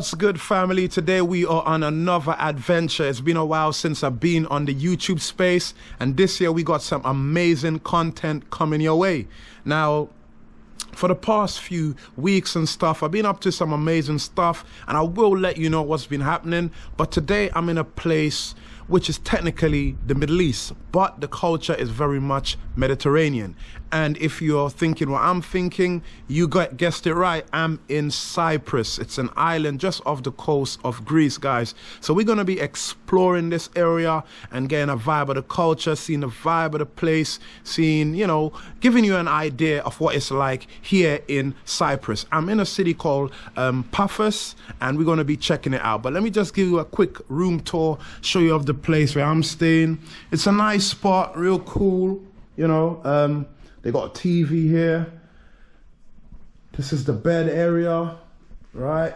What's good, family? Today we are on another adventure. It's been a while since I've been on the YouTube space, and this year we got some amazing content coming your way. Now, for the past few weeks and stuff, I've been up to some amazing stuff, and I will let you know what's been happening. But today I'm in a place which is technically the Middle East, but the culture is very much Mediterranean. And if you're thinking what I'm thinking, you got guessed it right. I'm in Cyprus. It's an island just off the coast of Greece, guys. So we're gonna be exploring this area and getting a vibe of the culture, seeing the vibe of the place, seeing, you know, giving you an idea of what it's like here in Cyprus. I'm in a city called um, Paphos, and we're gonna be checking it out. But let me just give you a quick room tour, show you of the place where I'm staying. It's a nice spot, real cool, you know. Um, they got a TV here. This is the bed area, right?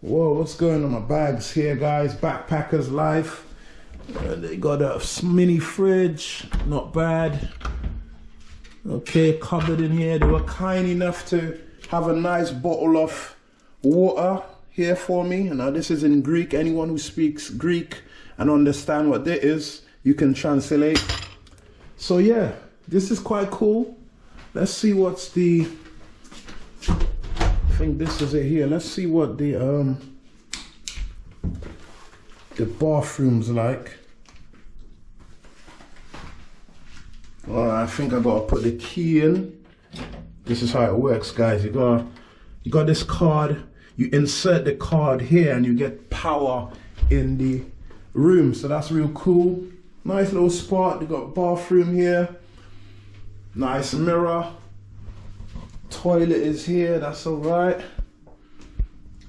Whoa, what's going on my bags here, guys? Backpackers life. Uh, they got a mini fridge, not bad. Okay, cupboard in here. They were kind enough to have a nice bottle of water here for me. And now this is in Greek. Anyone who speaks Greek and understand what that is, you can translate. So yeah, this is quite cool. Let's see what's the, I think this is it here. Let's see what the, um, the bathroom's like. Well, I think I gotta put the key in. This is how it works, guys. You got, you got this card. You insert the card here, and you get power in the room. So that's real cool. Nice little spot. You got bathroom here. Nice mirror. Toilet is here, that's all right.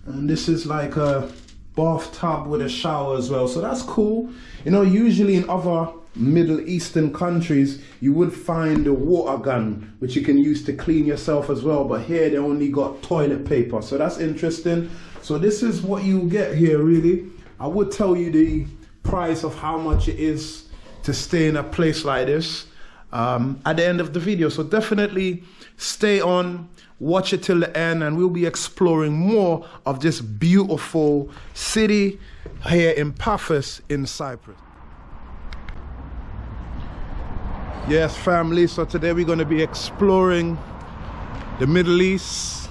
And this is like a bathtub with a shower as well. So that's cool. You know, usually in other Middle Eastern countries, you would find a water gun, which you can use to clean yourself as well. But here they only got toilet paper. So that's interesting. So this is what you get here, really. I would tell you the price of how much it is to stay in a place like this um, at the end of the video. So definitely stay on, watch it till the end, and we'll be exploring more of this beautiful city here in Paphos in Cyprus. Yes, family, so today we're going to be exploring the Middle East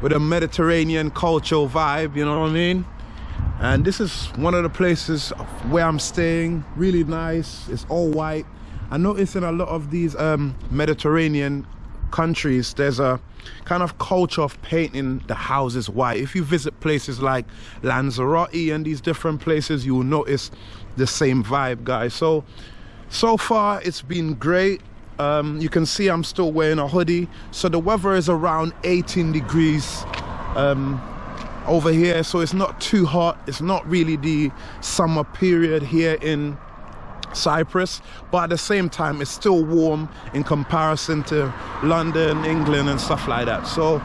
with a Mediterranean cultural vibe, you know what I mean? And this is one of the places where I'm staying, really nice, it's all white I notice in a lot of these um, Mediterranean countries, there's a kind of culture of painting the houses white. If you visit places like Lanzarote and these different places, you will notice the same vibe, guys. So, so far it's been great. Um, you can see I'm still wearing a hoodie. So the weather is around 18 degrees um, over here. So it's not too hot. It's not really the summer period here in Cyprus, but at the same time, it's still warm in comparison to London, England, and stuff like that. So,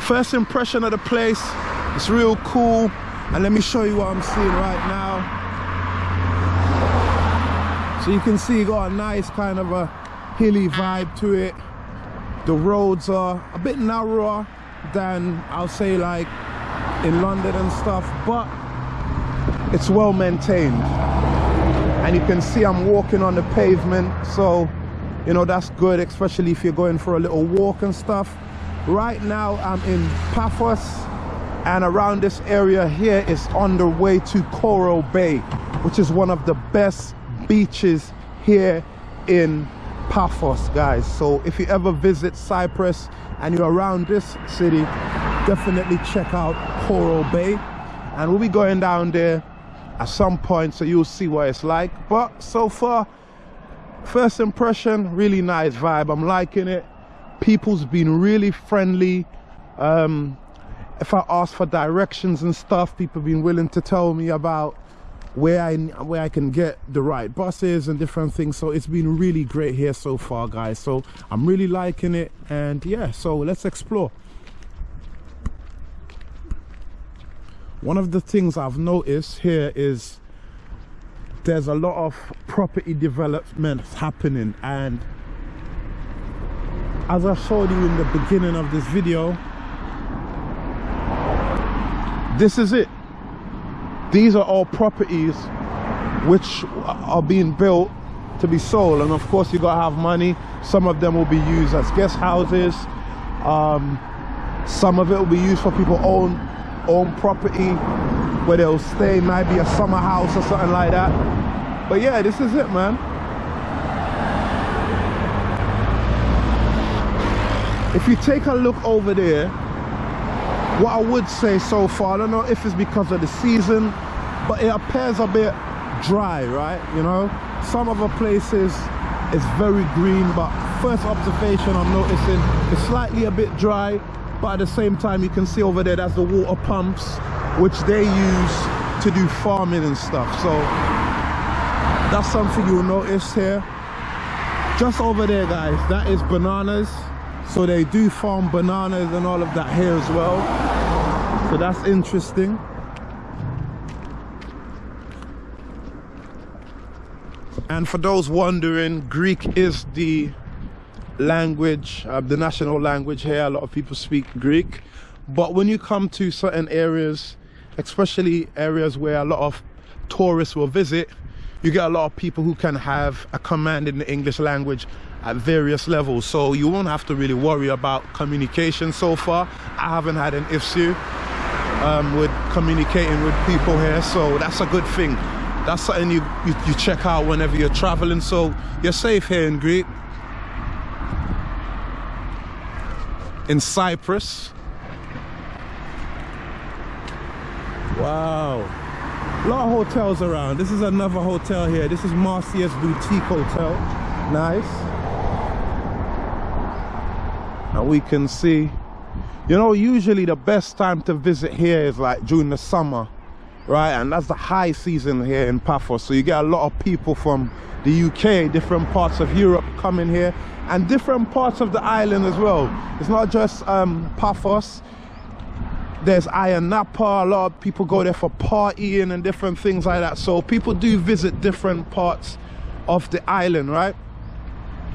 first impression of the place, it's real cool. And let me show you what I'm seeing right now. So you can see, got a nice kind of a hilly vibe to it. The roads are a bit narrower than I'll say like in London and stuff, but it's well maintained. And you can see I'm walking on the pavement so you know that's good especially if you're going for a little walk and stuff. Right now I'm in Paphos and around this area here is on the way to Coral Bay which is one of the best beaches here in Paphos guys. So if you ever visit Cyprus and you're around this city definitely check out Coral Bay. And we'll be going down there at some point so you'll see what it's like. But so far first impression really nice vibe. I'm liking it. People's been really friendly. Um, if i ask for directions and stuff people have been willing to tell me about where i where i can get the right buses and different things. So it's been really great here so far guys. So i'm really liking it. And yeah so let's explore one of the things I've noticed here is there's a lot of property development happening. And as I showed you in the beginning of this video this is it. These are all properties which are being built to be sold. And of course you gotta have money. Some of them will be used as guest houses. Um, some of it will be used for people own own property where they'll stay might be a summer house or something like that. But yeah this is it man. If you take a look over there what I would say so far I don't know if it's because of the season but it appears a bit dry right? You know some other places it's very green but first observation I'm noticing it's slightly a bit dry but at the same time you can see over there that's the water pumps which they use to do farming and stuff. So that's something you'll notice here. Just over there guys that is bananas. So they do farm bananas and all of that here as well. So that's interesting. And for those wondering greek is the language uh, the national language here a lot of people speak greek. But when you come to certain areas especially areas where a lot of tourists will visit you get a lot of people who can have a command in the english language at various levels. So you won't have to really worry about communication so far. I haven't had an issue um, with communicating with people here. So that's a good thing. That's something you, you, you check out whenever you're traveling. So you're safe here in Greece in Cyprus. Wow. A lot of hotels around. This is another hotel here. This is Marcia's boutique hotel. Nice. And we can see. You know usually the best time to visit here is like during the summer right? And that's the high season here in Paphos. So you get a lot of people from the UK different parts of Europe coming here and different parts of the island as well. It's not just um, Paphos. There's Ayia Napa a lot of people go there for partying and different things like that. So people do visit different parts of the island right?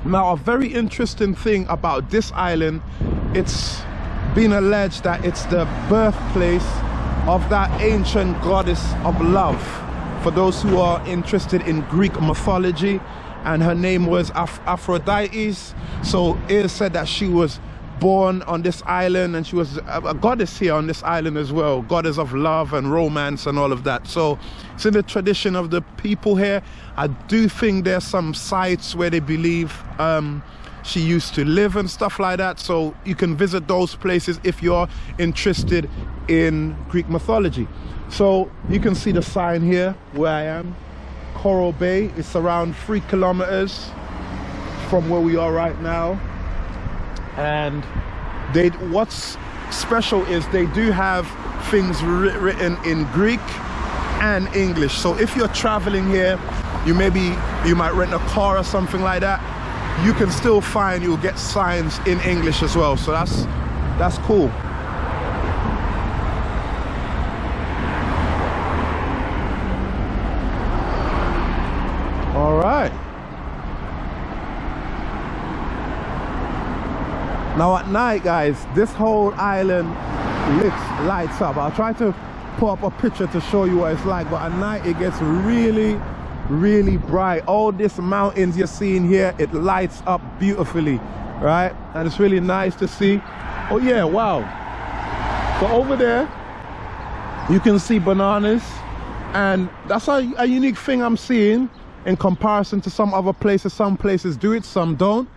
Now a very interesting thing about this island it's been alleged that it's the birthplace of that ancient goddess of love for those who are interested in Greek mythology and her name was Af Aphrodite so it is said that she was born on this island and she was a, a, goddess here on this island as well goddess of love and romance and all of that. So it's in the tradition of the people here. I do think there's some sites where they believe um, she used to live and stuff like that. So you can visit those places if you're interested in Greek mythology. So you can see the sign here where I am. Coral Bay it's around three kilometers from where we are right now. And they what's special is they do have things written in Greek and English. So if you're traveling here you maybe you might rent a car or something like that you can still find you'll get signs in English as well. So that's that's cool. All right. Now at night guys this whole island lit lights up. I'll try to pull up a picture to show you what it's like but at night it gets really really bright. All these mountains you're seeing here it lights up beautifully right? And it's really nice to see. Oh yeah wow. So over there you can see bananas. And that's a, a unique thing i'm seeing in comparison to some other places. Some places do it some don't.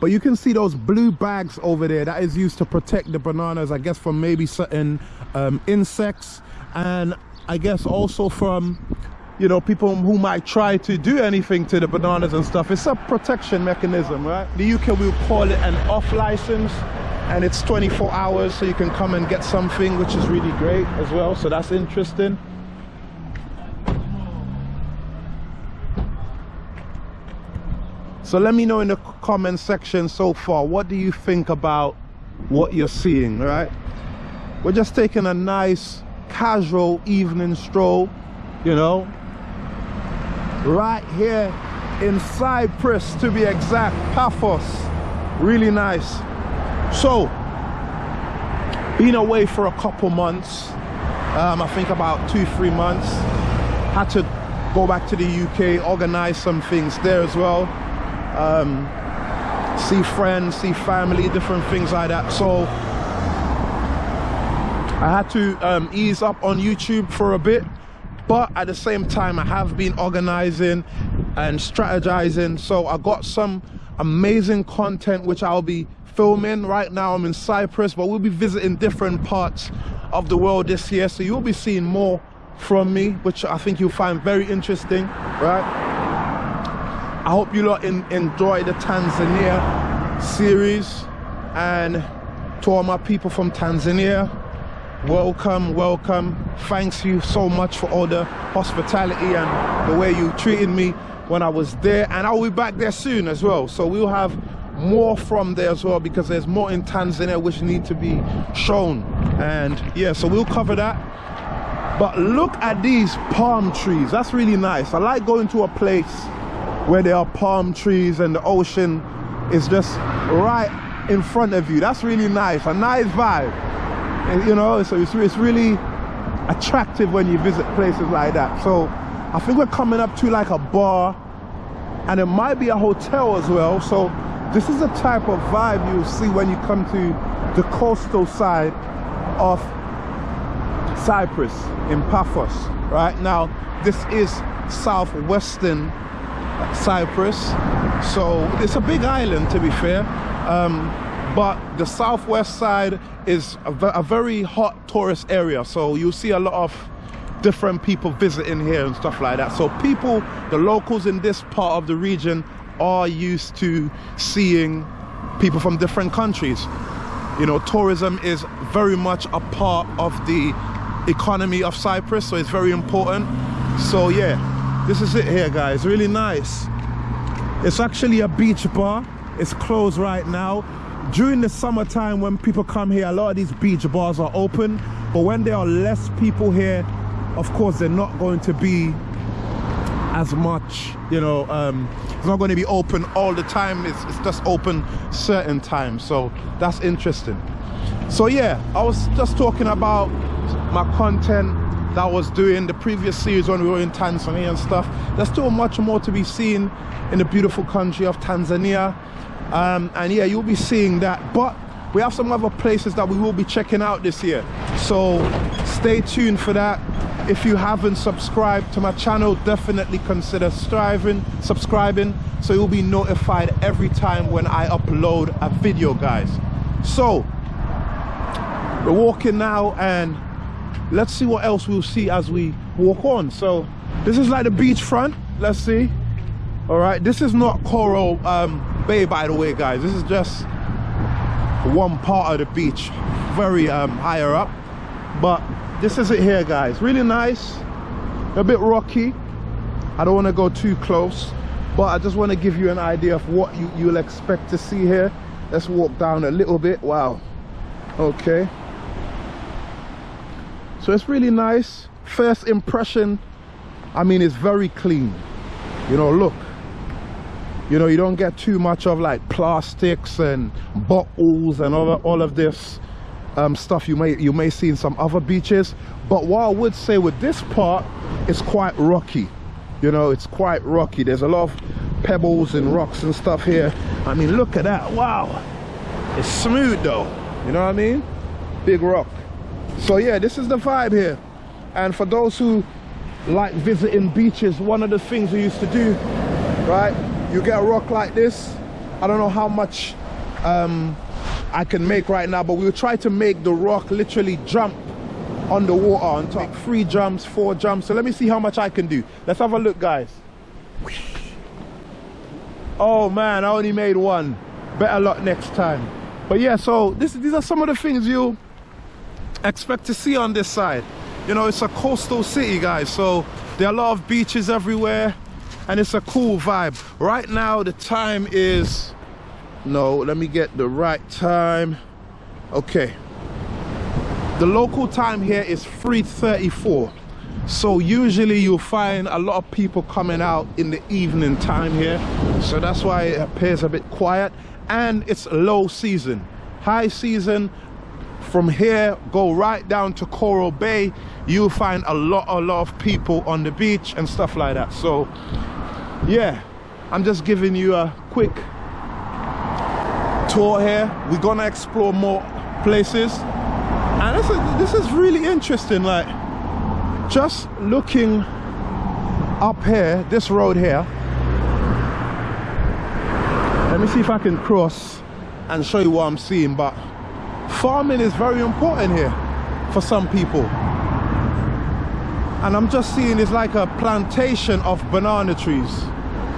But you can see those blue bags over there that is used to protect the bananas i guess from maybe certain um, insects. And i guess also from you know people who might try to do anything to the bananas and stuff. It's a protection mechanism right? The uk will call it an off license and it's 24 hours so you can come and get something which is really great as well so that's interesting. So let me know in the comment section so far what do you think about what you're seeing right? We're just taking a nice casual evening stroll you know right here in Cyprus to be exact Paphos really nice so been away for a couple months um, I think about two, three months. Had to go back to the UK, organize some things there as well. Um, see friends, see family, different things like that. So I had to um, ease up on YouTube for a bit, but at the same time, I have been organizing and strategizing. So I got some amazing content which I'll be filming. Right now, I'm in Cyprus, but we'll be visiting different parts of the world this year. So you'll be seeing more from me, which I think you'll find very interesting, right? I hope you lot in, enjoy the Tanzania series and to all my people from Tanzania welcome welcome. Thanks you so much for all the hospitality and the way you treated me when I was there. And I'll be back there soon as well. So we'll have more from there as well because there's more in Tanzania which need to be shown. And yeah so we'll cover that. But look at these palm trees. That's really nice. I like going to a place where there are palm trees and the ocean is just right in front of you. That's really nice. A nice vibe you know so it's, it's really attractive when you visit places like that. So i think we're coming up to like a bar and it might be a hotel as well. So this is the type of vibe you'll see when you come to the coastal side of cyprus in paphos right? Now this is southwestern cyprus so it's a big island to be fair. Um, but the southwest side is a, a, very hot tourist area so you see a lot of different people visiting here and stuff like that. So people the locals in this part of the region are used to seeing people from different countries. You know tourism is very much a part of the economy of Cyprus so it's very important. So yeah this is it here guys. Really nice. It's actually a beach bar. It's closed right now during the summertime when people come here a lot of these beach bars are open but when there are less people here of course they're not going to be as much you know um, it's not going to be open all the time it's, it's just open certain times so that's interesting. So yeah i was just talking about my content that I was doing the previous series when we were in Tanzania and stuff. There's still much more to be seen in the beautiful country of Tanzania um, and yeah you'll be seeing that. But we have some other places that we will be checking out this year. So stay tuned for that. If you haven't subscribed to my channel definitely consider striving subscribing so you'll be notified every time when I upload a video guys. So we're walking now and let's see what else we'll see as we walk on. So this is like the beach front let's see. All right this is not coral um, bay by the way guys. This is just one part of the beach very um, higher up. But this is it here guys. Really nice. A bit rocky. I don't want to go too close but I just want to give you an idea of what you, you'll expect to see here. Let's walk down a little bit. Wow. Okay. So it's really nice. First impression I mean it's very clean. You know look you know you don't get too much of like plastics and bottles and all, all of this um, stuff. You may you may see in some other beaches. But what I would say with this part it's quite rocky. You know it's quite rocky. There's a lot of pebbles and rocks and stuff here. I mean look at that. Wow. It's smooth though. You know what I mean? Big rock. So yeah this is the vibe here. And for those who like visiting beaches one of the things we used to do right you get a rock like this i don't know how much um, i can make right now but we'll try to make the rock literally jump on the water on top. Three jumps four jumps. So let me see how much i can do. Let's have a look guys. Oh man i only made one. Better luck next time. But yeah so this these are some of the things you expect to see on this side. You know it's a coastal city guys so there are a lot of beaches everywhere and it's a cool vibe. Right now the time is no let me get the right time. Okay. The local time here is 3:34. so usually you'll find a lot of people coming out in the evening time here. So that's why it appears a bit quiet. And it's low season. High season from here go right down to coral bay. You'll find a lot a lot of people on the beach and stuff like that. So yeah i'm just giving you a quick tour here. We're gonna explore more places. And this is, this is really interesting like just looking up here this road here. Let me see if i can cross and show you what i'm seeing but farming is very important here for some people. And i'm just seeing it's like a plantation of banana trees.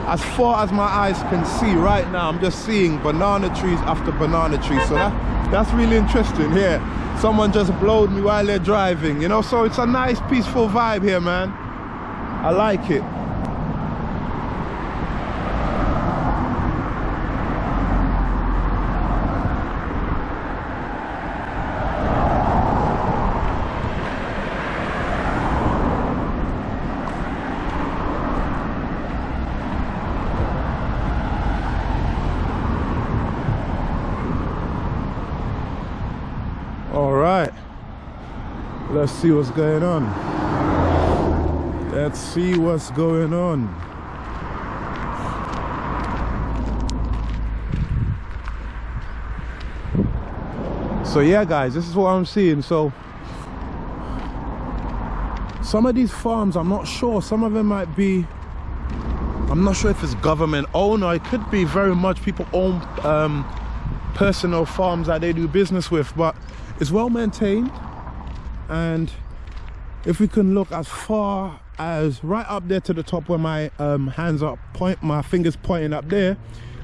As far as my eyes can see right now i'm just seeing banana trees after banana trees. So that that's really interesting here. Someone just blowed me while they're driving you know? So it's a nice peaceful vibe here man. I like it let's see what's going on. Let's see what's going on. So yeah guys this is what i'm seeing. So some of these farms i'm not sure. Some of them might be i'm not sure if it's government owned or it could be very much people own um, personal farms that they do business with but it's well maintained and if we can look as far as right up there to the top where my um, hands are point my fingers pointing up there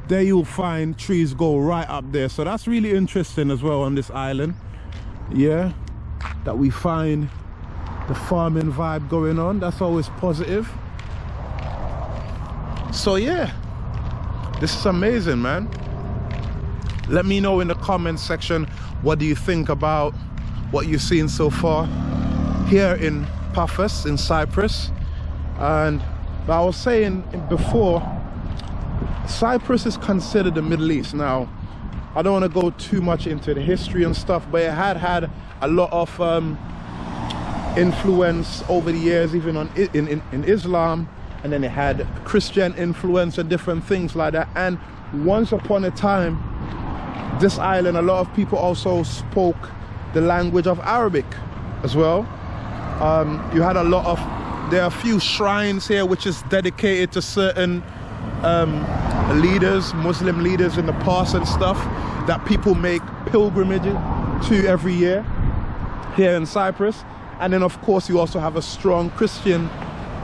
there you'll find trees go right up there. So that's really interesting as well on this island. Yeah that we find the farming vibe going on. That's always positive. So yeah this is amazing man. Let me know in the comment section what do you think about what you've seen so far here in Paphos in Cyprus. And I was saying before Cyprus is considered the Middle East. Now I don't want to go too much into the history and stuff but it had had a lot of um, influence over the years even on in, in, in Islam. And then it had Christian influence and different things like that. And once upon a time this island a lot of people also spoke the language of Arabic as well. Um, you had a lot of, there are a few shrines here which is dedicated to certain um, leaders, Muslim leaders in the past and stuff that people make pilgrimages to every year here in Cyprus. And then of course you also have a strong Christian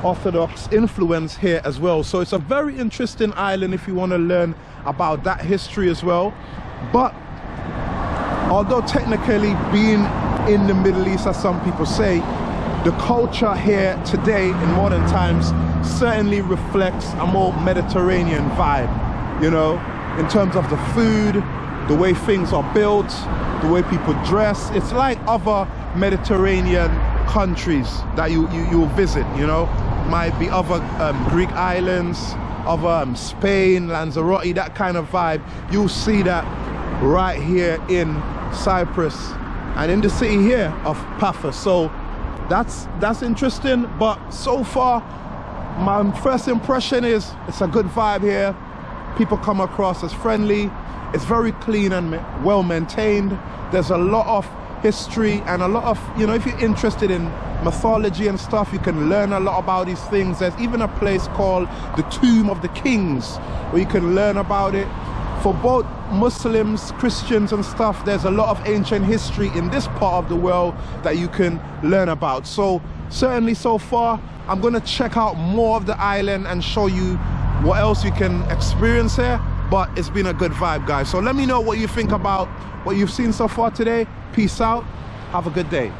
Orthodox influence here as well. So it's a very interesting island if you want to learn about that history as well. But although technically being in the Middle East, as some people say, the culture here today in modern times certainly reflects a more Mediterranean vibe, you know, in terms of the food, the way things are built, the way people dress. It's like other Mediterranean countries that you, you, you'll visit, you know, might be other um, Greek islands, other um, Spain, Lanzarote, that kind of vibe. You'll see that right here in Cyprus and in the city here of Paphos. So that's that's interesting. But so far, my first impression is it's a good vibe here. People come across as friendly. It's very clean and well maintained. There's a lot of history and a lot of, you know, if you're interested in mythology and stuff, you can learn a lot about these things. There's even a place called the Tomb of the Kings where you can learn about it for both Muslims, Christians and stuff, there's a lot of ancient history in this part of the world that you can learn about. So certainly so far, I'm gonna check out more of the island and show you what else you can experience here. But it's been a good vibe, guys. So let me know what you think about what you've seen so far today. Peace out. Have a good day.